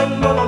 Allah